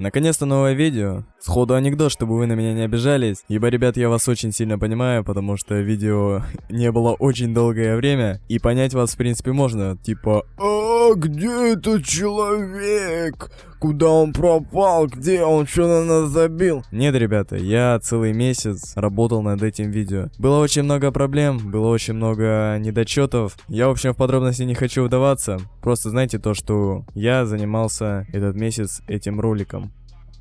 Наконец-то новое видео. Сходу анекдот, чтобы вы на меня не обижались. Ибо, ребят, я вас очень сильно понимаю, потому что видео не было очень долгое время. И понять вас, в принципе, можно. Типа, а где этот человек? Куда он пропал? Где он? Что на нас забил? Нет, ребята, я целый месяц работал над этим видео. Было очень много проблем, было очень много недочетов. Я, в общем, в подробности не хочу вдаваться. Просто знайте то, что я занимался этот месяц этим роликом.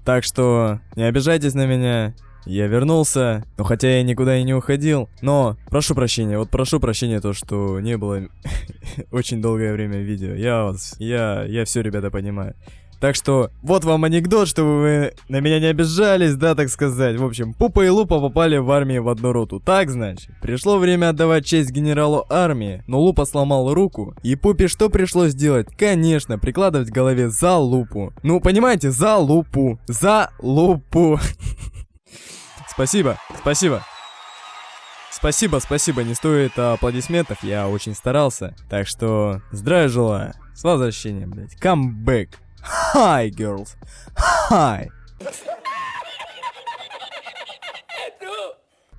Так что не обижайтесь на меня. Я вернулся, но хотя я никуда и не уходил, но прошу прощения, вот прошу прощения то, что не было очень долгое время видео. Я вас, я, я все, ребята, понимаю. Так что, вот вам анекдот, чтобы вы на меня не обижались, да, так сказать. В общем, Пупа и Лупа попали в армию в одну роту. Так, значит. Пришло время отдавать честь генералу армии, но Лупа сломал руку. И Пупе что пришлось делать? Конечно, прикладывать к голове за лупу. Ну, понимаете, за лупу. За лупу. Спасибо, спасибо. Спасибо, спасибо, не стоит аплодисментов, я очень старался. Так что, здравия желаю. С возвращением, блядь. Back. Hi, girls. Hi.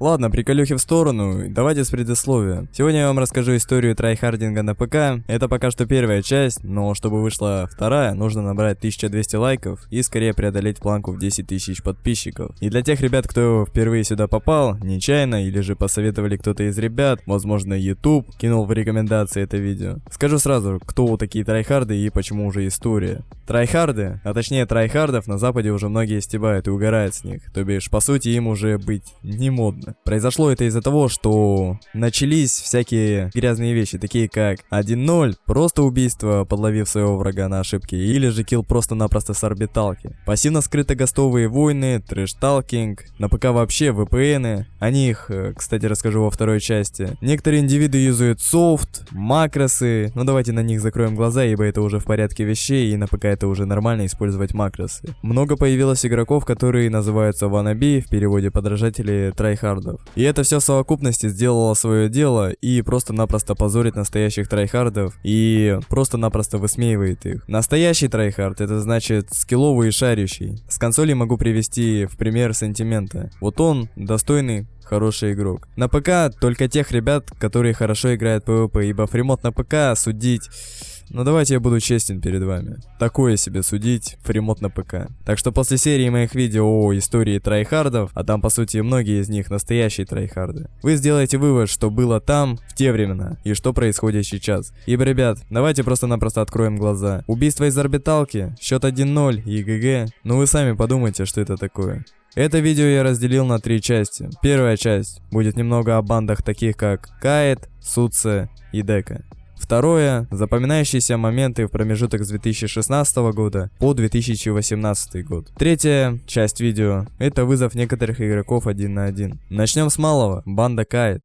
Ладно, приколюхи в сторону, давайте с предисловия. Сегодня я вам расскажу историю трайхардинга на ПК. Это пока что первая часть, но чтобы вышла вторая, нужно набрать 1200 лайков и скорее преодолеть планку в 10 тысяч подписчиков. И для тех ребят, кто впервые сюда попал, нечаянно или же посоветовали кто-то из ребят, возможно YouTube, кинул в рекомендации это видео. Скажу сразу, кто такие трайхарды и почему уже история. Трайхарды, а точнее трайхардов на западе уже многие стебают и угорают с них, то бишь по сути им уже быть не модно. Произошло это из-за того, что начались всякие грязные вещи, такие как 1-0, просто убийство, подловив своего врага на ошибке, или же kill просто-напросто с орбиталки. Пассивно-скрыто-гостовые войны, trash-talking, на ПК вообще VPN, о них, э, кстати, расскажу во второй части. Некоторые индивиды юзают софт, макросы, но давайте на них закроем глаза, ибо это уже в порядке вещей, и на ПК это уже нормально использовать макросы. Много появилось игроков, которые называются wannabe, в переводе подражатели трайхард трайхардов. И это все в совокупности сделало свое дело и просто-напросто позорит настоящих трайхардов и просто-напросто высмеивает их. Настоящий трайхард это значит скилловый и шарящий. С консоли могу привести в пример сентимента. Вот он достойный хороший игрок. На ПК только тех ребят, которые хорошо играют PvP, ибо freemode на ПК судить но давайте я буду честен перед вами. Такое себе судить freemode на ПК. Так что после серии моих видео о истории трайхардов, а там по сути многие из них настоящие трайхарды, вы сделаете вывод, что было там в те времена и что происходит сейчас. Ибо, ребят, давайте просто-напросто откроем глаза. Убийство из орбиталки, счет 1-0 и GG. Ну вы сами подумайте, что это такое. Это видео я разделил на три части. Первая часть будет немного о бандах таких как Каэт, Суце и Дека. Второе – запоминающиеся моменты в промежуток с 2016 года по 2018 год. Третья часть видео – это вызов некоторых игроков один на один. Начнем с малого. Банда Кайт.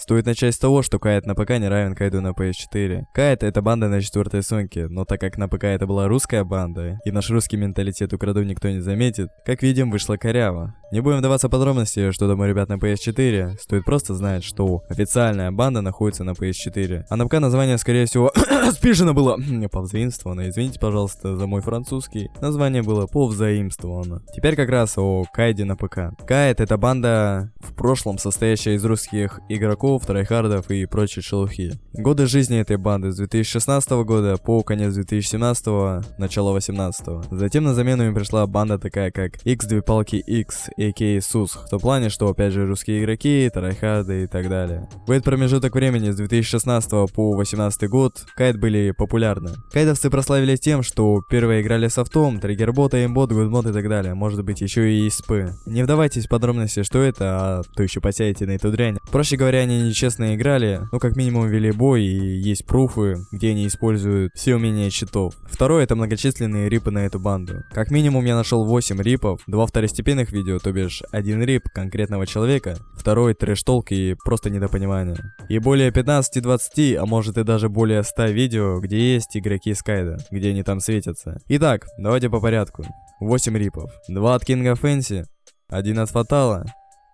Стоит начать с того, что Кайт на ПК не равен Кайду на PS4. Кайт это банда на четвертой сумке, но так как на ПК это была русская банда, и наш русский менталитет украду никто не заметит, как видим, вышла коряво. Не будем вдаваться в подробности, что думаю ребят на PS4, стоит просто знать, что официальная банда находится на PS4. А на ПК название, скорее всего, спешено было повзаимствовано, извините, пожалуйста, за мой французский. Название было повзаимствовано. Теперь как раз о Кайде на ПК. Кайд это банда в прошлом состоящая из русских игроков, игроков, трайхардов и прочей шелухи. Годы жизни этой банды с 2016 года по конец 2017, начало 18. Затем на замену им пришла банда такая как X две палки X, a.k.a. СУС, в том плане, что опять же русские игроки, трайхарды и так далее. В этот промежуток времени с 2016 по 2018 год кайд были популярны. Кайдовцы прославились тем, что первые играли софтом, триггербота, aimbot, godmode и так далее, может быть еще и ESP. Не вдавайтесь в подробности, что это, а то еще посяете на эту дрянь. Проще говоря, они нечестно играли, ну как минимум вели бой и есть пруфы, где они используют все умения читов. Второе это многочисленные рипы на эту банду. Как минимум я нашел 8 рипов, два второстепенных видео, то бишь один рип конкретного человека, второй трэш-толк и просто недопонимание. И более 15-20, а может и даже более 100 видео, где есть игроки Скайда, где они там светятся. Итак, давайте по порядку. 8 рипов. 2 от Кинга Фэнси, 1 от Фатала,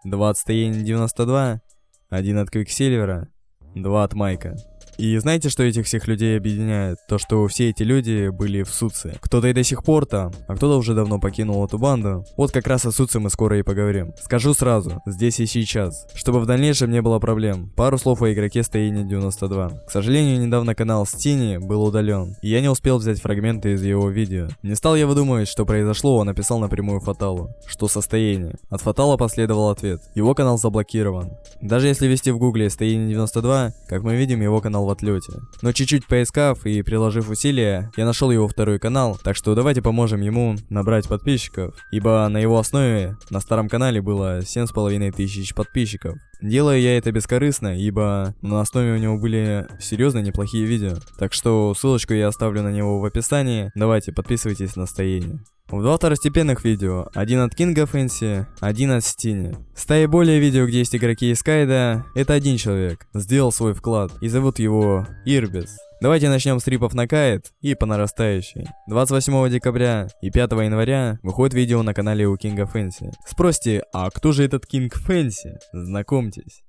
2 от Стоени 92, один от Квиксильвера, два от Майка. И знаете, что этих всех людей объединяет? То, что все эти люди были в Суце. Кто-то и до сих пор там, а кто-то уже давно покинул эту банду. Вот как раз о Суце мы скоро и поговорим. Скажу сразу, здесь и сейчас, чтобы в дальнейшем не было проблем. Пару слов о игроке Стоине 92. К сожалению, недавно канал Стини был удален, и я не успел взять фрагменты из его видео. Не стал я выдумывать, что произошло, он написал напрямую Фаталу. Что состояние? От Фатала последовал ответ. Его канал заблокирован. Даже если ввести в гугле Стоине 92, как мы видим, его канал в отлете. Но чуть-чуть поискав и приложив усилия, я нашел его второй канал, так что давайте поможем ему набрать подписчиков, ибо на его основе на старом канале было 7,5 тысяч подписчиков. Делаю я это бескорыстно, ибо на основе у него были серьезно неплохие видео. Так что ссылочку я оставлю на него в описании. Давайте, подписывайтесь на стояние. В два второстепенных видео, один от Кинга Фэнси, один от Стини. Стаи более видео, где есть игроки из Кайда, это один человек, сделал свой вклад, и зовут его Ирбис. Давайте начнем с рипов на Кайт и по нарастающей. 28 декабря и 5 января выходит видео на канале у Кинга Фэнси. Спросите, а кто же этот Кинг Фэнси? Знакомьтесь.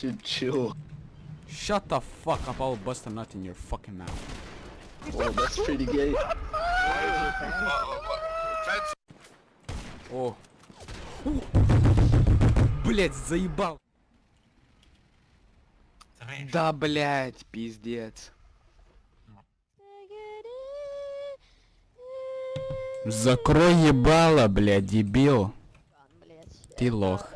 Dude, chill. Shut the fuck up, I'll bust a nut in your fucking mouth. Oh, that's pretty gay. О. Блять, заебал. Да, блять, пиздец. Закрой ебало, блядь, дебил. Ты лох.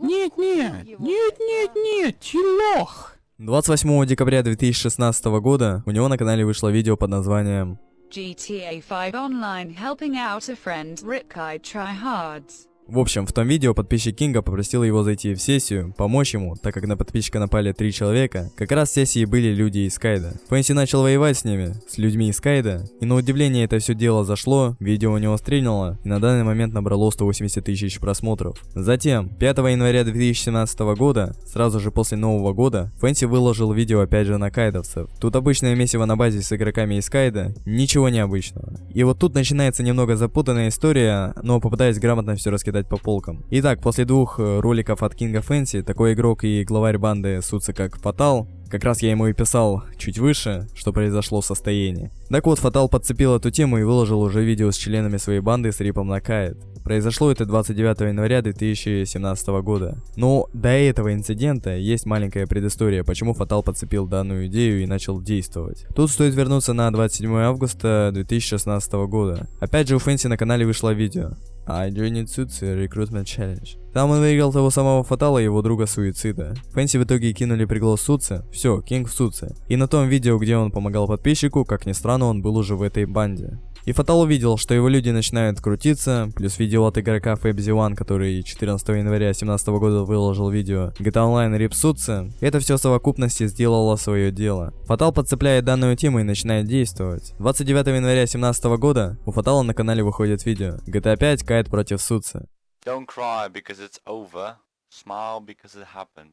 Не. Нет, нет, нет, нет, нет, ты лох. 28 декабря 2016 года у него на канале вышло видео под названием GTA 5 Online helping out a friend RIP Kaid tryhards. В общем, в том видео подписчик Кинга попросил его зайти в сессию, помочь ему, так как на подписчика напали три человека. Как раз в сессии были люди из Кайда. Фэнси начал воевать с ними, с людьми из Кайда, и на удивление это все дело зашло, видео у него стрельнуло, и на данный момент набрало 180 тысяч просмотров. Затем, 5 января 2017 года, сразу же после Нового года, Фэнси выложил видео опять же на кайдовцев. Тут обычное месиво на базе с игроками из Кайда, ничего необычного. И вот тут начинается немного запутанная история, но попытаюсь грамотно все раскидать по полкам. Итак, после двух э, роликов от Кинга Фэнси, такой игрок и главарь банды Суцы как Фатал, как раз я ему и писал чуть выше, что произошло в состоянии. Так вот, Фатал подцепил эту тему и выложил уже видео с членами своей банды с рипом на Кайт. Произошло это 29 января 2017 года. Но до этого инцидента есть маленькая предыстория, почему Фатал подцепил данную идею и начал действовать. Тут стоит вернуться на 27 августа 2016 года. Опять же у Фэнси на канале вышло видео. I joined Tsutsu Recruitment Challenge. Там он выиграл того самого Фатала и его друга Суицида. Фэнси в итоге кинули приглас Суце. Все, Кинг в Суце. И на том видео, где он помогал подписчику, как ни странно, он был уже в этой банде. И Фатал увидел, что его люди начинают крутиться, плюс видео от игрока Fabzy One, который 14 января 2017 года выложил видео GTA Online Суце, это все в совокупности сделало свое дело. Фатал подцепляет данную тему и начинает действовать. 29 января 2017 года у Фатала на канале выходит видео GTA 5 Кайт против Суце. Don't cry because it's over. Smile because it happened.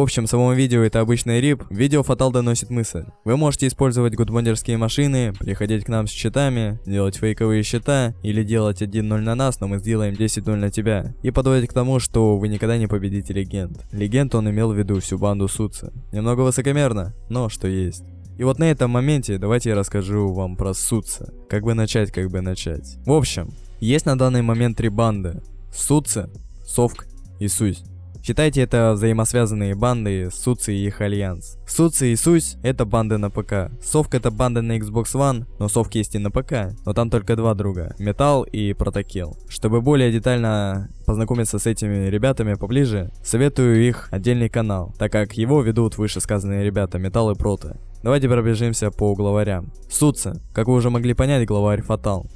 В общем, само видео это обычный рип, в видео Фатал доносит мысль. Вы можете использовать гудбондерские машины, приходить к нам с счетами, делать фейковые счета, или делать 1-0 на нас, но мы сделаем 10-0 на тебя. И подводить к тому, что вы никогда не победите легенд. Легенд он имел в виду всю банду Суца. Немного высокомерно, но что есть. И вот на этом моменте давайте я расскажу вам про Суца. Как бы начать, как бы начать. В общем, есть на данный момент три банды. Суца, Совк и Сусь. Считайте это взаимосвязанные банды Суци и их альянс. Суци и Сусь это банды на ПК. Совк это банды на Xbox One, но Совк есть и на ПК, но там только два друга, Металл и Протокил. Чтобы более детально познакомиться с этими ребятами поближе, советую их отдельный канал, так как его ведут вышесказанные ребята Металл и Прото. Давайте пробежимся по главарям. Суца, как вы уже могли понять, главарь Фатал.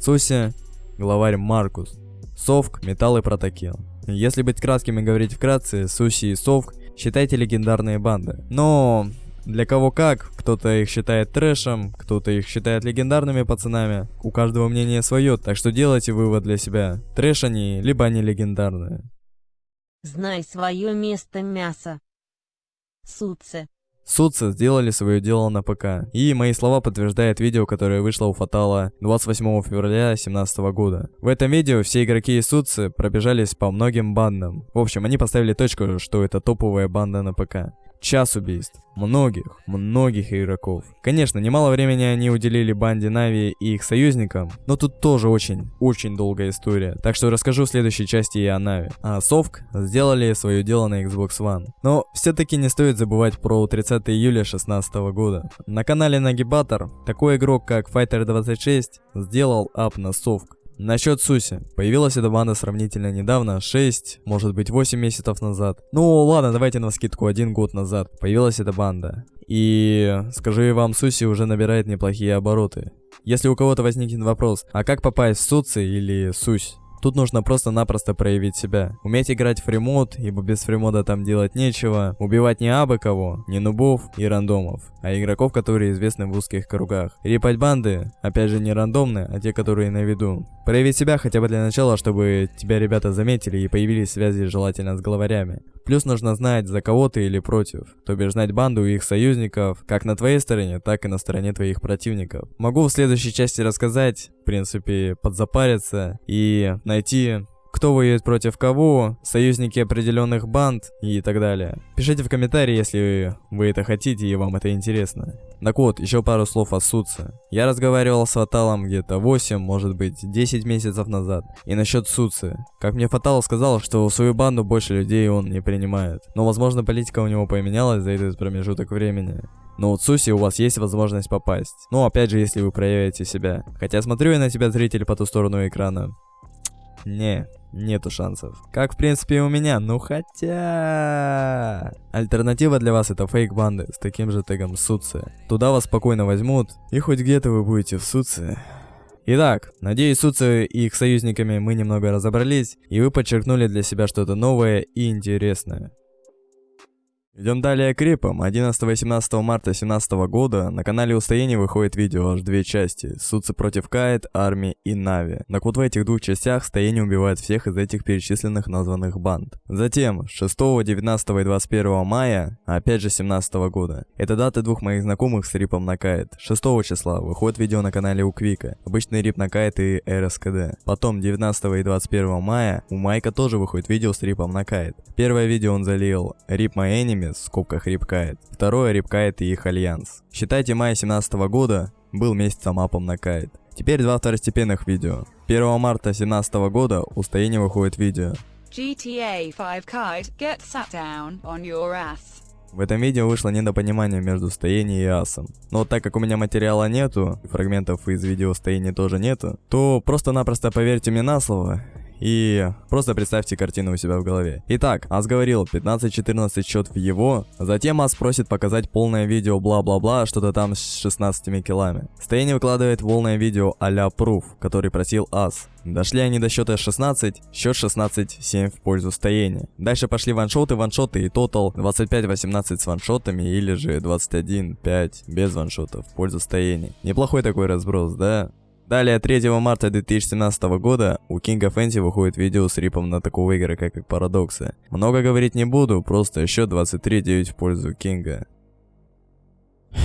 Суся, главарь Маркус. Совк, Металл и Протокил. Если быть кратким и говорить вкратце, Суси и Совк считайте легендарные банды. Но для кого как, кто-то их считает трэшем, кто-то их считает легендарными пацанами. У каждого мнение свое, так что делайте вывод для себя. Трэш они, либо они легендарные. Знай свое место мясо. Суце. Судцы сделали свое дело на ПК. И мои слова подтверждает видео, которое вышло у Фатала 28 февраля 2017 года. В этом видео все игроки и судцы пробежались по многим бандам. В общем, они поставили точку, что это топовая банда на ПК. Час убийств. Многих, многих игроков. Конечно, немало времени они уделили банде Нави и их союзникам, но тут тоже очень, очень долгая история. Так что расскажу в следующей части и о Нави. А Совк сделали свое дело на Xbox One. Но все-таки не стоит забывать про 30 июля 2016 года. На канале Нагибатор такой игрок, как Fighter26, сделал ап на Совк. Насчет Суси. Появилась эта банда сравнительно недавно, 6, может быть 8 месяцев назад. Ну ладно, давайте на скидку, один год назад появилась эта банда. И скажу я вам, Суси уже набирает неплохие обороты. Если у кого-то возникнет вопрос, а как попасть в Суци или Сусь? Тут нужно просто-напросто проявить себя. Уметь играть фримод, ибо без фримода там делать нечего. Убивать не абы кого, не нубов и рандомов, а игроков, которые известны в узких кругах. Репать банды, опять же не рандомные, а те, которые на виду. Проявить себя хотя бы для начала, чтобы тебя ребята заметили и появились связи желательно с главарями. Плюс нужно знать, за кого ты или против, то бишь знать банду и их союзников, как на твоей стороне, так и на стороне твоих противников. Могу в следующей части рассказать, в принципе, подзапариться и найти кто воюет против кого, союзники определенных банд и так далее. Пишите в комментарии, если вы это хотите и вам это интересно. Так вот, еще пару слов о Суце. Я разговаривал с Фаталом где-то 8, может быть 10 месяцев назад. И насчет Суцы. Как мне Фатал сказал, что свою банду больше людей он не принимает. Но возможно политика у него поменялась за этот промежуток времени. Но у Цуси у вас есть возможность попасть. Ну, опять же, если вы проявите себя. Хотя смотрю я на тебя, зритель, по ту сторону экрана. Не, нету шансов. Как в принципе и у меня, ну хотя... Альтернатива для вас это фейк-банды с таким же тегом Суци. Туда вас спокойно возьмут, и хоть где-то вы будете в Суци. Итак, надеюсь, Суци и их союзниками мы немного разобрались, и вы подчеркнули для себя что-то новое и интересное. Идем далее к репам. 11-18 марта 2017 года на канале Устояние выходит видео аж две части. Судцы против Кайт, Арми и Нави. Так вот в этих двух частях Стояние убивает всех из этих перечисленных названных банд. Затем 6, 19 и 21 мая, опять же 17 года. Это даты двух моих знакомых с рипом на Кайт. 6 числа выходит видео на канале у Квика. Обычный рип на Кайт и РСКД. Потом 19 и 21 мая у Майка тоже выходит видео с рипом на Кайт. Первое видео он залил Rip My в скобках Рипкайт. Второе Рипкайт и их альянс. Считайте, мая 17 года был месяцем апом на кайт. Теперь два второстепенных видео. 1 марта 17 года у Стояния выходит видео. GTA 5 kite, get sat down on your ass. В этом видео вышло недопонимание между Стоянием и Асом. Но так как у меня материала нету, фрагментов из видео Стояния тоже нету, то просто-напросто поверьте мне на слово, и просто представьте картину у себя в голове. Итак, Ас говорил 15-14 счет в его, затем Ас просит показать полное видео бла-бла-бла, что-то там с 16 килами. Стояние выкладывает полное видео а-ля Proof, который просил Ас. Дошли они до счета 16, счет 16-7 в пользу стояния. Дальше пошли ваншоты, ваншоты и тотал 25-18 с ваншотами или же 21-5 без ваншотов в пользу стояния. Неплохой такой разброс, да? Далее, 3 марта 2017 года у Кинга Фэнси выходит видео с рипом на такого игрока, как Парадоксы. Много говорить не буду, просто счет 23-9 в пользу Кинга.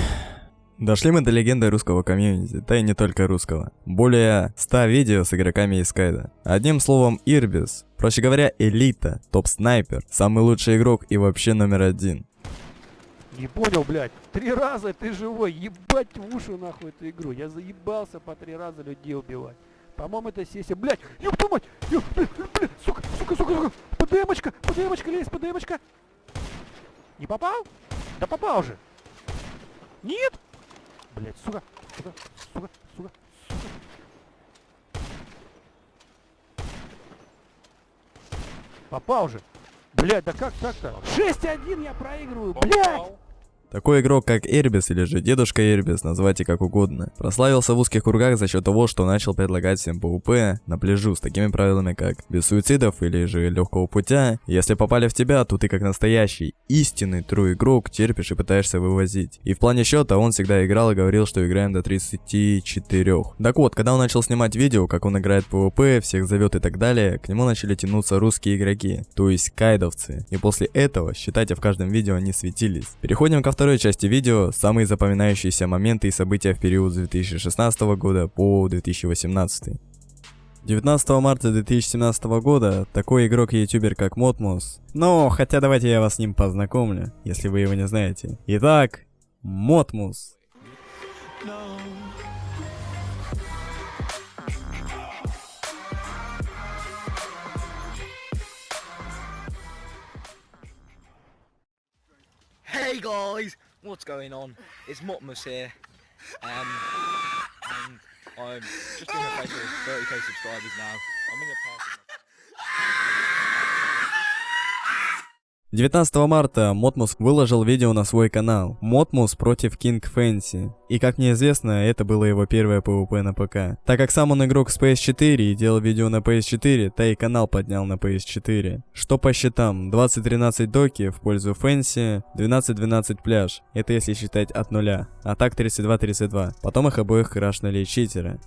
Дошли мы до легенды русского комьюнити, да и не только русского. Более 100 видео с игроками из Кайда. Одним словом, Ирбис, проще говоря, элита, топ-снайпер, самый лучший игрок и вообще номер один. Не понял, блядь. Три раза ты живой. Ебать в уши нахуй эту игру. Я заебался по три раза людей убивать. По-моему, это сессия. Блядь, ёб твою мать! Ёб, блядь, блядь, сука, сука, сука, сука! ПДМочка, ПДМочка, лезь, ПДМочка! Не попал? Да попал же! Нет? Блядь, сука, сука, сука, сука, сука. Попал же! Блядь, да как так-то? 6-1 я проигрываю, блядь! Такой игрок, как Эрбис или же Дедушка Эрбис, называйте как угодно, прославился в узких кругах за счет того, что начал предлагать всем PvP на пляжу с такими правилами, как без суицидов или же легкого путя. Если попали в тебя, то ты как настоящий, истинный true игрок терпишь и пытаешься вывозить. И в плане счета он всегда играл и говорил, что играем до 34. Так вот, когда он начал снимать видео, как он играет PvP, всех зовет и так далее, к нему начали тянуться русские игроки, то есть кайдовцы. И после этого, считайте, в каждом видео они светились. Переходим ко второму второй части видео самые запоминающиеся моменты и события в период с 2016 года по 2018. 19 марта 2017 года такой игрок и ютубер как Мотмус. Ну, хотя давайте я вас с ним познакомлю, если вы его не знаете. Итак, Мотмус. Hey guys, what's going on? It's Motmus here, um, and I'm just doing a face of 30k subscribers now. I'm in a party. 19 марта Мотмус выложил видео на свой канал Мотмус против King Fancy. И как мне известно, это было его первое PvP на ПК. Так как сам он игрок с PS4 и делал видео на PS4, да и канал поднял на PS4. Что по счетам? 20-13 доки в пользу Фэнси, 12-12 пляж. Это если считать от нуля. А так 32-32. Потом их обоих крашнули читеры.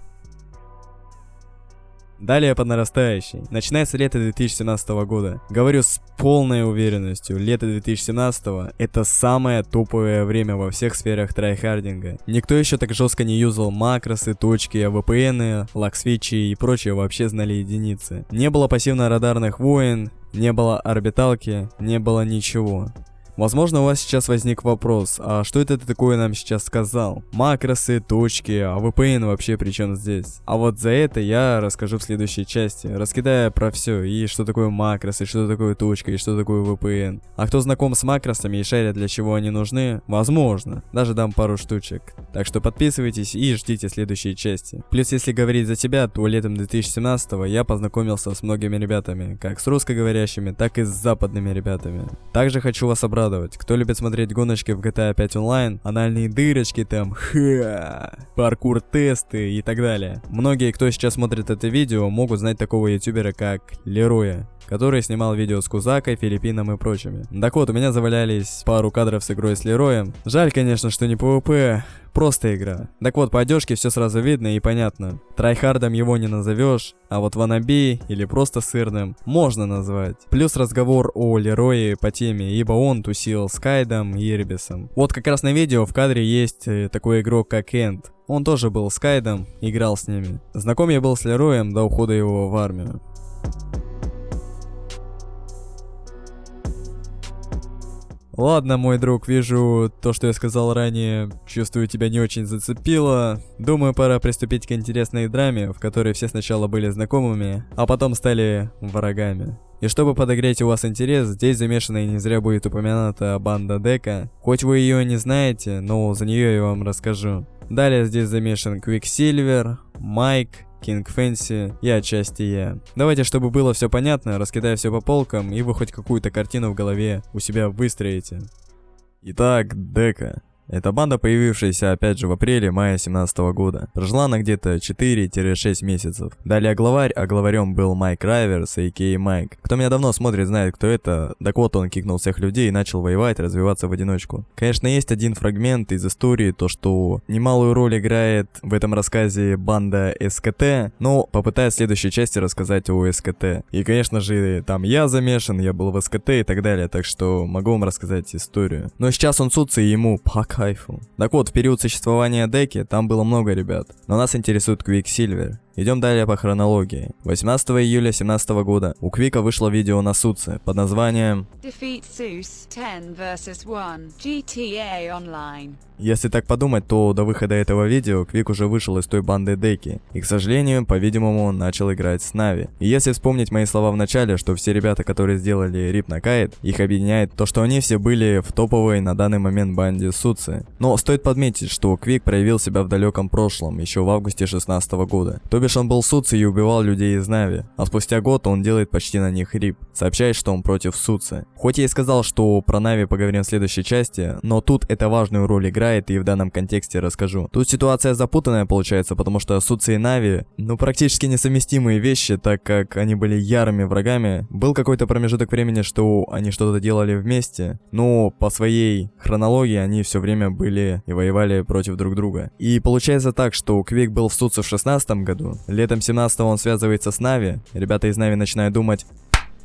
Далее по нарастающей. Начинается лето 2017 года. Говорю с полной уверенностью, лето 2017 это самое топовое время во всех сферах трайхардинга. Никто еще так жестко не юзал макросы, точки, VPN, lag switch и и прочее вообще знали единицы. Не было пассивно-радарных войн, не было орбиталки, не было ничего. Возможно, у вас сейчас возник вопрос, а что это ты такое нам сейчас сказал? Макросы, точки, а VPN вообще при чем здесь? А вот за это я расскажу в следующей части, раскидая про все, и что такое макросы, что такое точка, и что такое VPN. А кто знаком с макросами и шарит для чего они нужны, возможно, даже дам пару штучек. Так что подписывайтесь и ждите следующей части. Плюс, если говорить за тебя, то летом 2017 я познакомился с многими ребятами, как с русскоговорящими, так и с западными ребятами. Также хочу вас обрадовать радовать. Кто любит смотреть гоночки в GTA 5 онлайн, анальные дырочки там, ха, паркур тесты и так далее. Многие, кто сейчас смотрит это видео, могут знать такого ютубера как Лероя который снимал видео с Кузакой, Филиппином и прочими. Так вот, у меня завалялись пару кадров с игрой с Лероем. Жаль, конечно, что не PvP, просто игра. Так вот, по одежке все сразу видно и понятно. Трайхардом его не назовешь, а вот ванаби или просто сырным можно назвать. Плюс разговор о Лерое по теме, ибо он тусил с Кайдом и Ирбисом. Вот как раз на видео в кадре есть э, такой игрок как Энд. Он тоже был с Кайдом, играл с ними. Знаком я был с Лероем до ухода его в армию. Ладно, мой друг, вижу то, что я сказал ранее, чувствую, тебя не очень зацепило. Думаю, пора приступить к интересной драме, в которой все сначала были знакомыми, а потом стали врагами. И чтобы подогреть у вас интерес, здесь замешана и не зря будет упомянута банда Дека. Хоть вы ее не знаете, но за нее я вам расскажу. Далее здесь замешан Quicksilver, Майк, King Fancy и отчасти я. Давайте, чтобы было все понятно, раскидаю все по полкам, и вы хоть какую-то картину в голове у себя выстроите. Итак, Дека. Эта банда, появившаяся опять же в апреле-мае 17 года, прожила она где-то 4-6 месяцев. Далее главарь, а главарем был Майк Райверс, а.к.а. Майк. Кто меня давно смотрит, знает, кто это. Так вот, он кикнул всех людей и начал воевать, развиваться в одиночку. Конечно, есть один фрагмент из истории, то что немалую роль играет в этом рассказе банда СКТ, но попытаюсь в следующей части рассказать о СКТ. И, конечно же, там я замешан, я был в СКТ и так далее, так что могу вам рассказать историю. Но сейчас он сутся и ему пока кайфу. Так вот, в период существования деки там было много ребят, но нас интересует Quicksilver. Идем далее по хронологии. 18 июля 2017 года у Квика вышло видео на Суце под названием Defeat Zeus 10 vs 1 GTA Online. Если так подумать, то до выхода этого видео Квик уже вышел из той банды Деки, и, к сожалению, по-видимому, он начал играть с Нави. И если вспомнить мои слова в начале, что все ребята, которые сделали Рип на Кайт, их объединяет то, что они все были в топовой на данный момент банде Суцы. Но стоит подметить, что Квик проявил себя в далеком прошлом, еще в августе 16 года. То бишь он был Суцы и убивал людей из Нави, а спустя год он делает почти на них Рип, сообщает, что он против Суцы. Хоть я и сказал, что про Нави поговорим в следующей части, но тут это важную роль играет и в данном контексте расскажу. Тут ситуация запутанная получается, потому что Суци и Нави, ну практически несовместимые вещи, так как они были ярыми врагами. Был какой-то промежуток времени, что они что-то делали вместе, но по своей хронологии они все время были и воевали против друг друга. И получается так, что Квик был в Суце в 16 году, летом 17 он связывается с Нави, ребята из Нави начинают думать,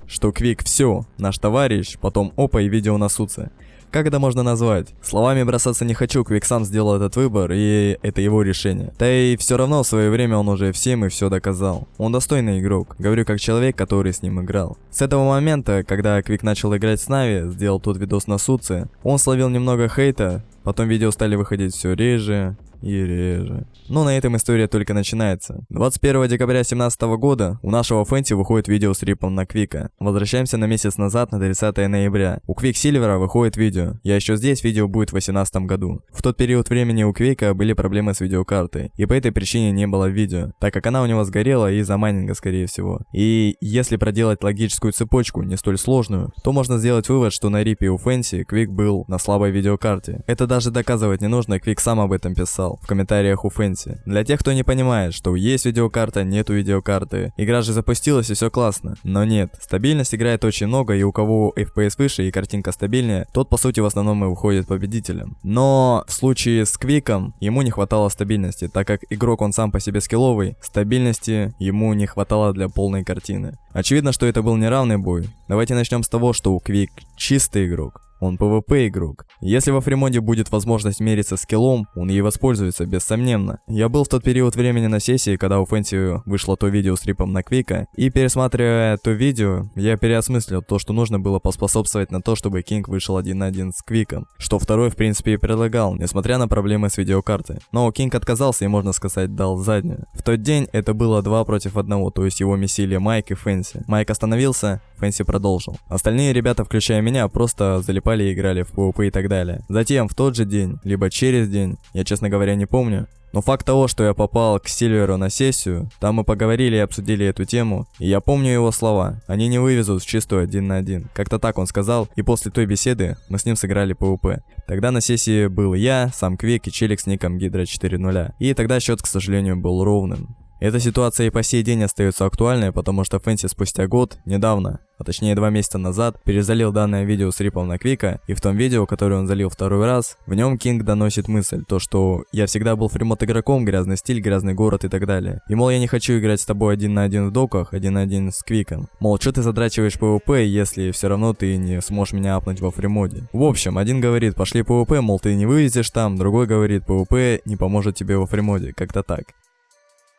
что Квик все, наш товарищ, потом опа и видео на Суце. Как это можно назвать? Словами бросаться не хочу, Квик сам сделал этот выбор, и это его решение. Да и все равно в свое время он уже всем и все доказал. Он достойный игрок, говорю как человек, который с ним играл. С этого момента, когда Квик начал играть с Нави, сделал тот видос на Суце, он словил немного хейта, потом видео стали выходить все реже, и реже. Но на этом история только начинается. 21 декабря 2017 года у нашего Фэнси выходит видео с рипом на Квика. Возвращаемся на месяц назад, на 30 ноября. У Квик Сильвера выходит видео. Я еще здесь, видео будет в 2018 году. В тот период времени у Квика были проблемы с видеокартой, и по этой причине не было видео, так как она у него сгорела из-за майнинга, скорее всего. И если проделать логическую цепочку, не столь сложную, то можно сделать вывод, что на рипе у Фэнси Квик был на слабой видеокарте. Это даже доказывать не нужно, Квик сам об этом писал в комментариях у Фэнси. Для тех, кто не понимает, что есть видеокарта, нету видеокарты. Игра же запустилась и все классно. Но нет, стабильность играет очень много, и у кого FPS выше и картинка стабильнее, тот по сути в основном и выходит победителем. Но в случае с Квиком ему не хватало стабильности, так как игрок он сам по себе скилловый, стабильности ему не хватало для полной картины. Очевидно, что это был неравный бой. Давайте начнем с того, что у Квик чистый игрок. Он PvP игрок. Если во Фримоде будет возможность мериться скиллом, он ей воспользуется, бессомненно. Я был в тот период времени на сессии, когда у Фэнси вышло то видео с рипом на Квика, и пересматривая то видео, я переосмыслил то, что нужно было поспособствовать на то, чтобы Кинг вышел один на один с Квиком, что второй в принципе и предлагал, несмотря на проблемы с видеокартой. Но Кинг отказался и, можно сказать, дал заднюю. В тот день это было два против одного, то есть его месили Майк и Фэнси. Майк остановился, Фэнси продолжил. Остальные ребята, включая меня, просто залипали и играли в PvP и так далее. Затем, в тот же день, либо через день, я честно говоря не помню, но факт того, что я попал к Сильверу на сессию, там мы поговорили и обсудили эту тему, и я помню его слова. Они не вывезут в чистую один на один. Как-то так он сказал, и после той беседы мы с ним сыграли PvP. Тогда на сессии был я, сам Квик и челик с ником Гидра 4.0. И тогда счет, к сожалению, был ровным. Эта ситуация и по сей день остается актуальной, потому что Фэнси спустя год, недавно, а точнее два месяца назад, перезалил данное видео с рипом на Квика, и в том видео, которое он залил второй раз, в нем Кинг доносит мысль, то что я всегда был фримот игроком, грязный стиль, грязный город и так далее. И мол, я не хочу играть с тобой один на один в доках, один на один с Квиком. Мол, что ты задрачиваешь PvP, если все равно ты не сможешь меня апнуть во фримоде. В общем, один говорит, пошли PvP, мол, ты не вывезешь там, другой говорит, PvP не поможет тебе во фримоде, как-то так.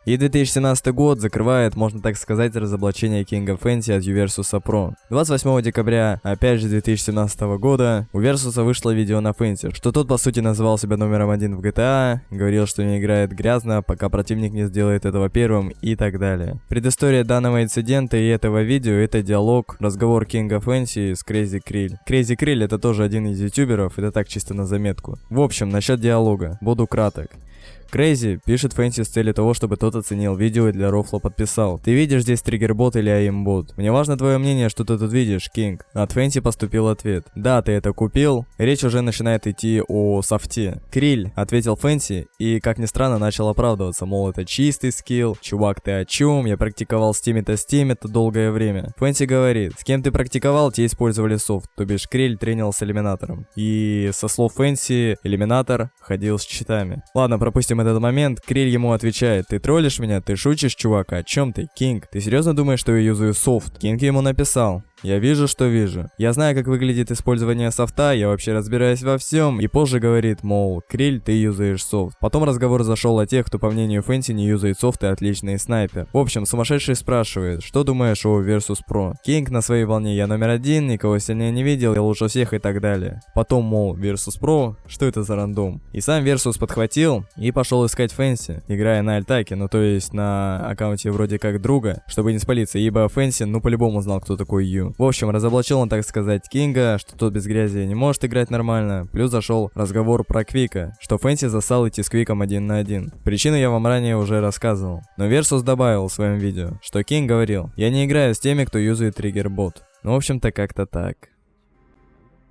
И 2017 год закрывает, можно так сказать, разоблачение King of Fantasy от Uversus Pro. 28 декабря, опять же 2017 года, у Versus вышло видео на Fantasy, что тот по сути называл себя номером один в GTA, говорил, что не играет грязно, пока противник не сделает этого первым и так далее. Предыстория данного инцидента и этого видео это диалог, разговор King of Fantasy с Crazy Krill. Crazy Krill это тоже один из ютуберов, это так чисто на заметку. В общем, насчет диалога, буду краток. Крейзи пишет Фэнси с целью того, чтобы тот оценил видео и для рофла подписал. Ты видишь здесь триггербот или аимбот? Мне важно твое мнение, что ты тут видишь, Кинг. От Фэнси поступил ответ. Да, ты это купил. Речь уже начинает идти о софте. Криль, ответил Фэнси, и, как ни странно, начал оправдываться, мол, это чистый скилл. Чувак, ты о чем? Я практиковал с теми-то с теми-то долгое время. Фэнси говорит, с кем ты практиковал, те использовали софт, то бишь Криль тренил с элиминатором. И со слов Фэнси, элиминатор ходил с читами. Ладно, пропустим этот момент, Криль ему отвечает, ты троллишь меня, ты шутишь, чувак, о чем ты, Кинг? Ты серьезно думаешь, что я юзаю софт? Кинг ему написал, я вижу, что вижу. Я знаю, как выглядит использование софта, я вообще разбираюсь во всем. И позже говорит, мол, Криль, ты юзаешь софт. Потом разговор зашел о тех, кто по мнению Фэнси не юзает софт и отличный снайпер. В общем, сумасшедший спрашивает, что думаешь о Versus Pro? Кинг на своей волне, я номер один, никого сильнее не видел, я лучше всех и так далее. Потом, мол, Versus Pro, что это за рандом? И сам Versus подхватил и пошел искать Фэнси, играя на альтаке, ну то есть на аккаунте вроде как друга, чтобы не спалиться, ибо Фэнси, ну по-любому знал, кто такой Ю. В общем, разоблачил он, так сказать, Кинга, что тот без грязи не может играть нормально. Плюс зашел разговор про Квика, что Фэнси зассал идти с Квиком один на один. Причину я вам ранее уже рассказывал. Но Версус добавил в своем видео, что Кинг говорил, я не играю с теми, кто юзает триггер-бот. Ну, в общем-то, как-то так.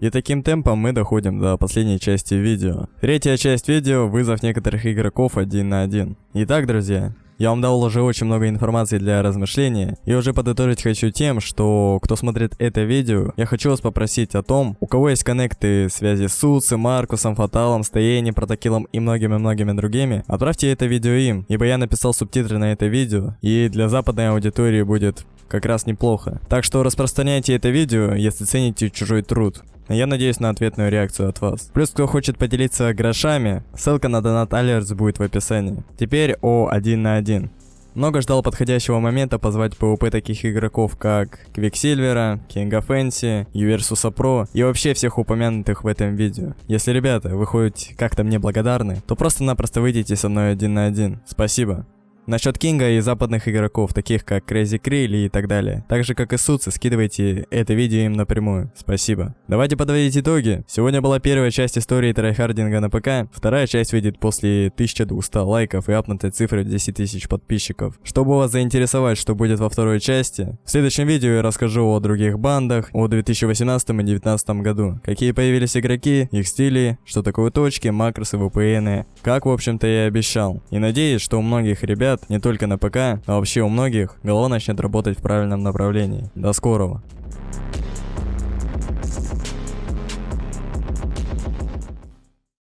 И таким темпом мы доходим до последней части видео. Третья часть видео – вызов некоторых игроков один на один. Итак, друзья, я вам дал уже очень много информации для размышления, и уже подытожить хочу тем, что кто смотрит это видео, я хочу вас попросить о том, у кого есть коннекты связи с Суци, Маркусом, Фаталом, Стоени, Протокилом и многими-многими другими, отправьте это видео им, ибо я написал субтитры на это видео, и для западной аудитории будет как раз неплохо. Так что распространяйте это видео, если цените чужой труд. Я надеюсь на ответную реакцию от вас. Плюс, кто хочет поделиться грошами, ссылка на донат Алерts будет в описании. Теперь о один на один. Много ждал подходящего момента позвать PvP таких игроков, как Квиксильвера, Кинга Фэнси, Юверсуса Про и вообще всех упомянутых в этом видео. Если, ребята, вы хоть как-то мне благодарны, то просто-напросто выйдите со мной один на один. Спасибо. Насчет Кинга и западных игроков, таких как Crazy Krill и так далее. Так же как и Суцы, скидывайте это видео им напрямую. Спасибо. Давайте подводить итоги. Сегодня была первая часть истории трайхардинга на ПК. Вторая часть выйдет после 1200 лайков и апнутой цифры в 10 тысяч подписчиков. Чтобы вас заинтересовать, что будет во второй части, в следующем видео я расскажу о других бандах, о 2018 и 2019 году. Какие появились игроки, их стили, что такое точки, макросы, VPN, как в общем-то я и обещал. И надеюсь, что у многих ребят ребят, не только на ПК, а вообще у многих, голова начнет работать в правильном направлении. До скорого.